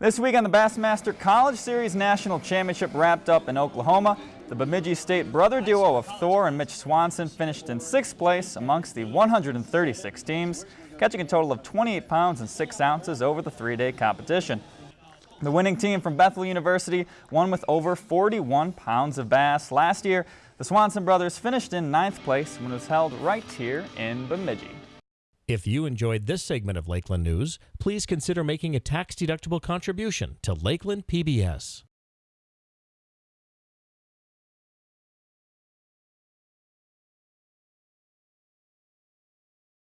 This week on the Bassmaster College Series National Championship wrapped up in Oklahoma. The Bemidji State brother duo of Thor and Mitch Swanson finished in sixth place amongst the 136 teams, catching a total of 28 pounds and 6 ounces over the three-day competition. The winning team from Bethel University won with over 41 pounds of bass. Last year, the Swanson brothers finished in ninth place when it was held right here in Bemidji. If you enjoyed this segment of Lakeland News, please consider making a tax-deductible contribution to Lakeland PBS.